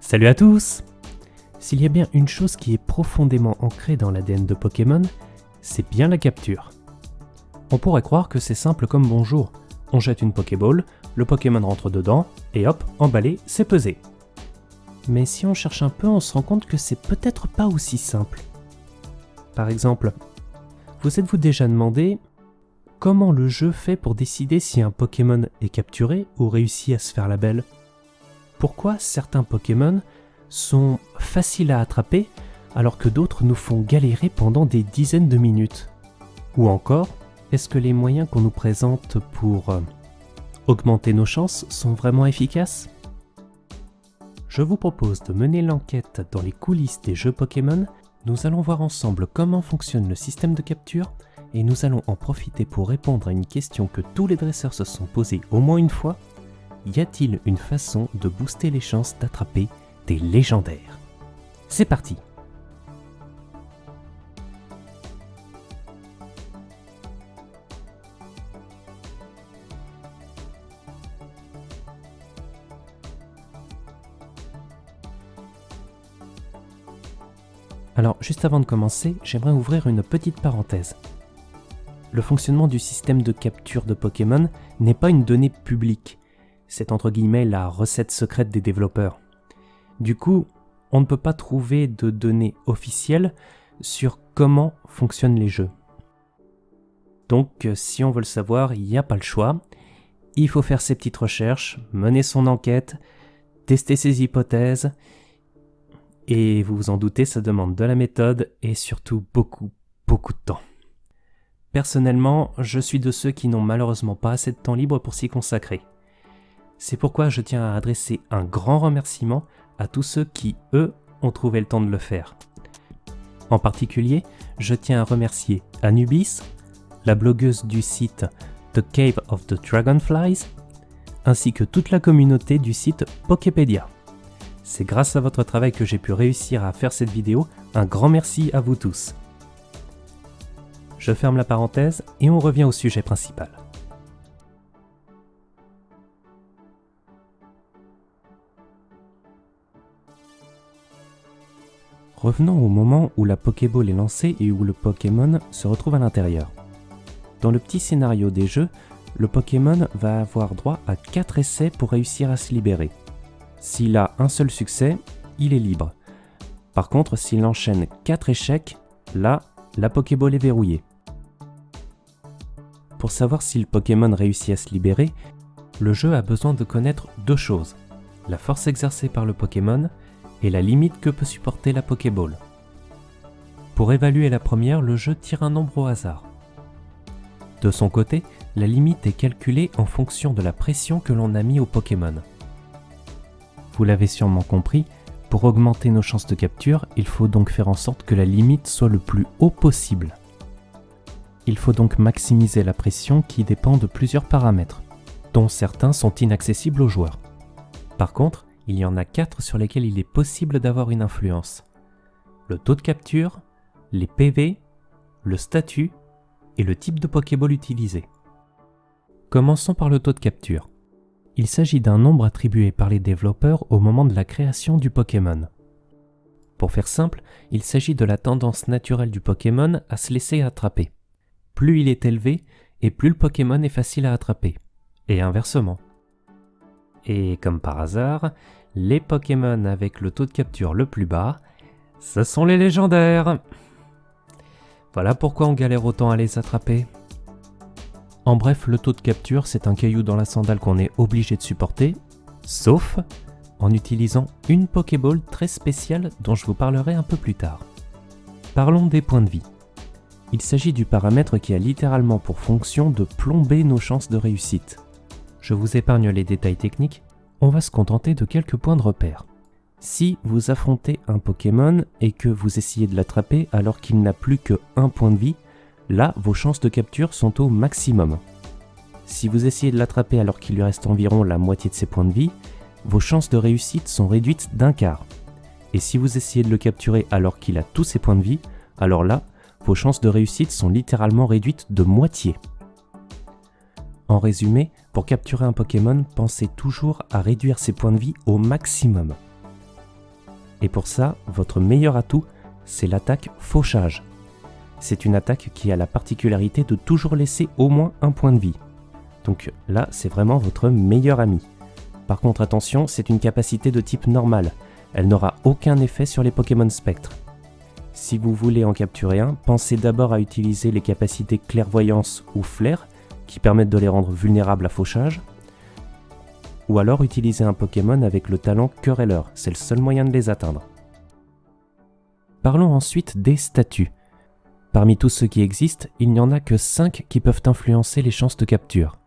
Salut à tous S'il y a bien une chose qui est profondément ancrée dans l'ADN de Pokémon, c'est bien la capture. On pourrait croire que c'est simple comme bonjour. On jette une Pokéball, le Pokémon rentre dedans, et hop, emballé, c'est pesé. Mais si on cherche un peu, on se rend compte que c'est peut-être pas aussi simple. Par exemple, vous êtes-vous déjà demandé comment le jeu fait pour décider si un Pokémon est capturé ou réussit à se faire la belle? Pourquoi certains Pokémon sont faciles à attraper alors que d'autres nous font galérer pendant des dizaines de minutes Ou encore, est-ce que les moyens qu'on nous présente pour euh, augmenter nos chances sont vraiment efficaces? Je vous propose de mener l'enquête dans les coulisses des jeux Pokémon. Nous allons voir ensemble comment fonctionne le système de capture et nous allons en profiter pour répondre à une question que tous les dresseurs se sont posés au moins une fois. Y a-t-il une façon de booster les chances d'attraper des légendaires? C'est parti Alors, juste avant de commencer, j'aimerais ouvrir une petite parenthèse. Le fonctionnement du système de capture de Pokémon n'est pas une donnée publique. C'est entre guillemets la recette secrète des développeurs. Du coup, on ne peut pas trouver de données officielles sur comment fonctionnent les jeux. Donc, si on veut le savoir, il n'y a pas le choix. Il faut faire ses petites recherches, mener son enquête, tester ses hypothèses, et vous vous en doutez, ça demande de la méthode et surtout beaucoup, beaucoup de temps. Personnellement, je suis de ceux qui n'ont malheureusement pas assez de temps libre pour s'y consacrer. C'est pourquoi je tiens à adresser un grand remerciement à tous ceux qui, eux, ont trouvé le temps de le faire. En particulier, je tiens à remercier Anubis, la blogueuse du site The Cave of the Dragonflies, ainsi que toute la communauté du site Poképédia. C'est grâce à votre travail que j'ai pu réussir à faire cette vidéo, un grand merci à vous tous. Je ferme la parenthèse et on revient au sujet principal. Revenons au moment où la Pokéball est lancée et où le Pokémon se retrouve à l'intérieur. Dans le petit scénario des jeux, le Pokémon va avoir droit à 4 essais pour réussir à se libérer. S'il a un seul succès, il est libre. Par contre, s'il enchaîne 4 échecs, là, la Pokéball est verrouillée. Pour savoir si le Pokémon réussit à se libérer, le jeu a besoin de connaître deux choses, la force exercée par le Pokémon et la limite que peut supporter la Pokéball. Pour évaluer la première, le jeu tire un nombre au hasard. De son côté, la limite est calculée en fonction de la pression que l'on a mis au Pokémon. Vous l'avez sûrement compris, pour augmenter nos chances de capture, il faut donc faire en sorte que la limite soit le plus haut possible. Il faut donc maximiser la pression qui dépend de plusieurs paramètres, dont certains sont inaccessibles aux joueurs. Par contre, il y en a quatre sur lesquels il est possible d'avoir une influence. Le taux de capture, les PV, le statut et le type de Pokéball utilisé. Commençons par le taux de capture. Il s'agit d'un nombre attribué par les développeurs au moment de la création du Pokémon. Pour faire simple, il s'agit de la tendance naturelle du Pokémon à se laisser attraper. Plus il est élevé, et plus le Pokémon est facile à attraper. Et inversement. Et comme par hasard, les Pokémon avec le taux de capture le plus bas, ce sont les légendaires. Voilà pourquoi on galère autant à les attraper. En bref, le taux de capture, c'est un caillou dans la sandale qu'on est obligé de supporter, sauf en utilisant une Pokéball très spéciale dont je vous parlerai un peu plus tard. Parlons des points de vie. Il s'agit du paramètre qui a littéralement pour fonction de plomber nos chances de réussite. Je vous épargne les détails techniques, on va se contenter de quelques points de repère. Si vous affrontez un Pokémon et que vous essayez de l'attraper alors qu'il n'a plus que un point de vie, Là, vos chances de capture sont au maximum. Si vous essayez de l'attraper alors qu'il lui reste environ la moitié de ses points de vie, vos chances de réussite sont réduites d'un quart. Et si vous essayez de le capturer alors qu'il a tous ses points de vie, alors là, vos chances de réussite sont littéralement réduites de moitié. En résumé, pour capturer un Pokémon, pensez toujours à réduire ses points de vie au maximum. Et pour ça, votre meilleur atout, c'est l'attaque fauchage. C'est une attaque qui a la particularité de toujours laisser au moins un point de vie. Donc là, c'est vraiment votre meilleur ami. Par contre, attention, c'est une capacité de type normal. Elle n'aura aucun effet sur les Pokémon spectres. Si vous voulez en capturer un, pensez d'abord à utiliser les capacités clairvoyance ou flair, qui permettent de les rendre vulnérables à fauchage, ou alors utiliser un Pokémon avec le talent Querelleur, c'est le seul moyen de les atteindre. Parlons ensuite des statuts. Parmi tous ceux qui existent, il n'y en a que 5 qui peuvent influencer les chances de capture.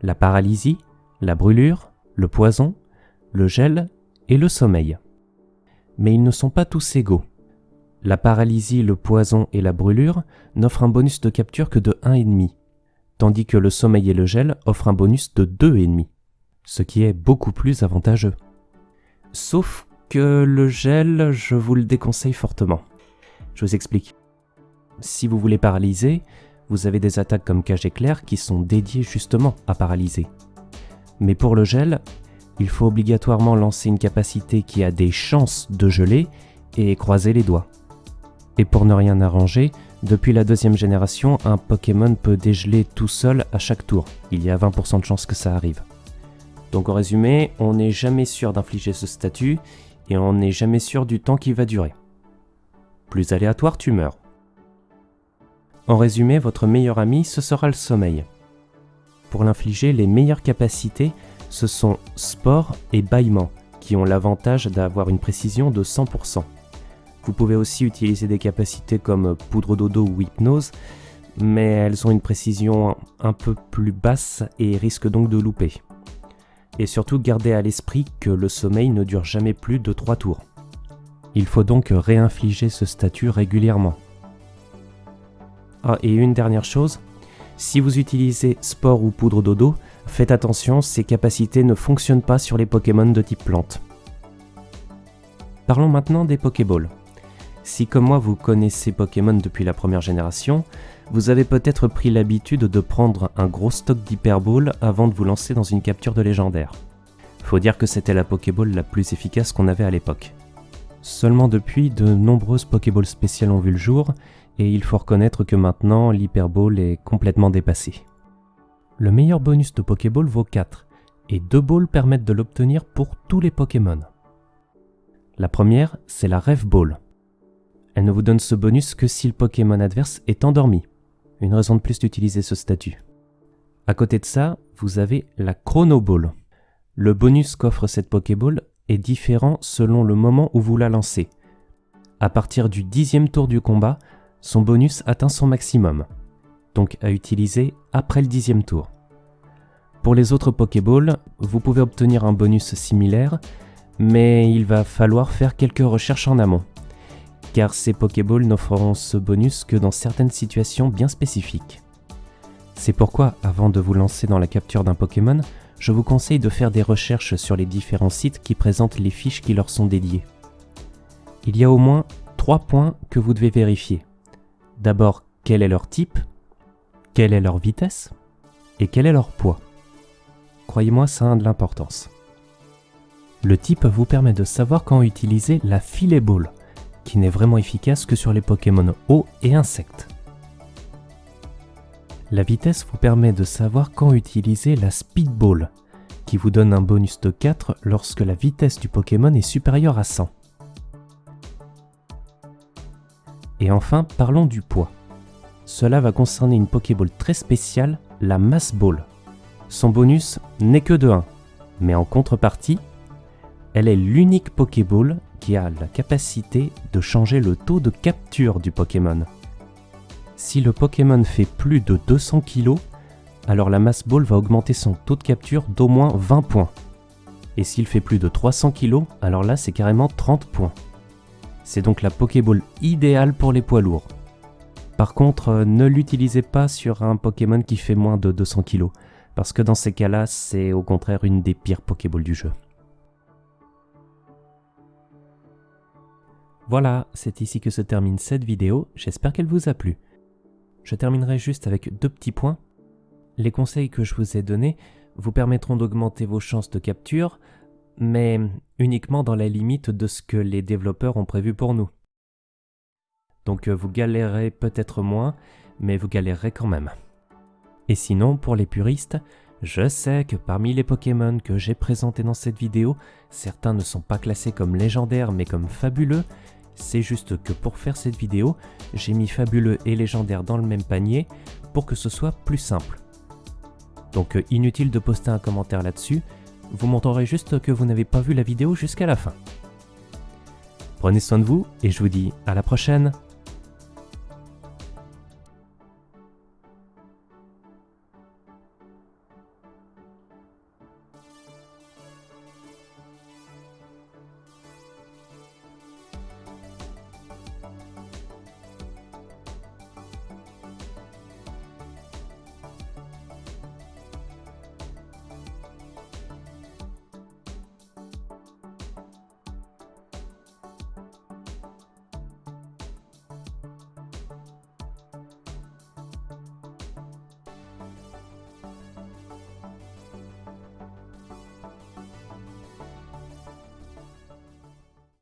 La paralysie, la brûlure, le poison, le gel et le sommeil. Mais ils ne sont pas tous égaux. La paralysie, le poison et la brûlure n'offrent un bonus de capture que de 1,5, tandis que le sommeil et le gel offrent un bonus de 2,5, ce qui est beaucoup plus avantageux. Sauf que le gel, je vous le déconseille fortement. Je vous explique. Si vous voulez paralyser, vous avez des attaques comme cage éclair qui sont dédiées justement à paralyser. Mais pour le gel, il faut obligatoirement lancer une capacité qui a des chances de geler et croiser les doigts. Et pour ne rien arranger, depuis la deuxième génération, un Pokémon peut dégeler tout seul à chaque tour. Il y a 20% de chances que ça arrive. Donc en résumé, on n'est jamais sûr d'infliger ce statut et on n'est jamais sûr du temps qui va durer. Plus aléatoire, tu meurs. En résumé, votre meilleur ami, ce sera le sommeil. Pour l'infliger, les meilleures capacités, ce sont sport et bâillement, qui ont l'avantage d'avoir une précision de 100%. Vous pouvez aussi utiliser des capacités comme poudre dodo ou hypnose, mais elles ont une précision un peu plus basse et risquent donc de louper. Et surtout gardez à l'esprit que le sommeil ne dure jamais plus de 3 tours. Il faut donc réinfliger ce statut régulièrement. Ah, et une dernière chose, si vous utilisez sport ou poudre dodo, faites attention, ces capacités ne fonctionnent pas sur les Pokémon de type plante. Parlons maintenant des Pokéballs. Si comme moi vous connaissez Pokémon depuis la première génération, vous avez peut-être pris l'habitude de prendre un gros stock d'Hyperball avant de vous lancer dans une capture de légendaire. Faut dire que c'était la Pokéball la plus efficace qu'on avait à l'époque. Seulement depuis, de nombreuses Pokéballs spéciales ont vu le jour, et il faut reconnaître que maintenant l'Hyperball est complètement dépassé. Le meilleur bonus de Pokéball vaut 4, et deux balls permettent de l'obtenir pour tous les Pokémon. La première, c'est la Rêve Ball. Elle ne vous donne ce bonus que si le Pokémon adverse est endormi. Une raison de plus d'utiliser ce statut. À côté de ça, vous avez la Chrono Ball. Le bonus qu'offre cette Pokéball est différent selon le moment où vous la lancez. À partir du dixième tour du combat, son bonus atteint son maximum, donc à utiliser après le dixième tour. Pour les autres Pokéballs, vous pouvez obtenir un bonus similaire, mais il va falloir faire quelques recherches en amont car ces Pokéballs n'offreront ce bonus que dans certaines situations bien spécifiques. C'est pourquoi, avant de vous lancer dans la capture d'un Pokémon, je vous conseille de faire des recherches sur les différents sites qui présentent les fiches qui leur sont dédiées. Il y a au moins trois points que vous devez vérifier. D'abord, quel est leur type, quelle est leur vitesse et quel est leur poids. Croyez-moi, ça a de l'importance. Le type vous permet de savoir quand utiliser la filet ball, qui n'est vraiment efficace que sur les Pokémon eau et insectes. La vitesse vous permet de savoir quand utiliser la Speedball, qui vous donne un bonus de 4 lorsque la vitesse du Pokémon est supérieure à 100. Et enfin, parlons du poids. Cela va concerner une Pokéball très spéciale, la Mass Ball. Son bonus n'est que de 1, mais en contrepartie, elle est l'unique Pokéball qui a la capacité de changer le taux de capture du Pokémon. Si le Pokémon fait plus de 200 kg, alors la Mass Ball va augmenter son taux de capture d'au moins 20 points. Et s'il fait plus de 300 kg, alors là c'est carrément 30 points. C'est donc la Pokéball idéale pour les poids lourds. Par contre, euh, ne l'utilisez pas sur un Pokémon qui fait moins de 200 kg, parce que dans ces cas-là, c'est au contraire une des pires Pokéballs du jeu. Voilà, c'est ici que se termine cette vidéo, j'espère qu'elle vous a plu. Je terminerai juste avec deux petits points. Les conseils que je vous ai donnés vous permettront d'augmenter vos chances de capture, mais uniquement dans la limite de ce que les développeurs ont prévu pour nous. Donc euh, vous galérez peut-être moins, mais vous galérerez quand même. Et sinon, pour les puristes, je sais que parmi les Pokémon que j'ai présentés dans cette vidéo, certains ne sont pas classés comme légendaires mais comme fabuleux. C'est juste que pour faire cette vidéo, j'ai mis fabuleux et légendaire dans le même panier pour que ce soit plus simple. Donc euh, inutile de poster un commentaire là-dessus, vous montrerez juste que vous n'avez pas vu la vidéo jusqu'à la fin. Prenez soin de vous et je vous dis à la prochaine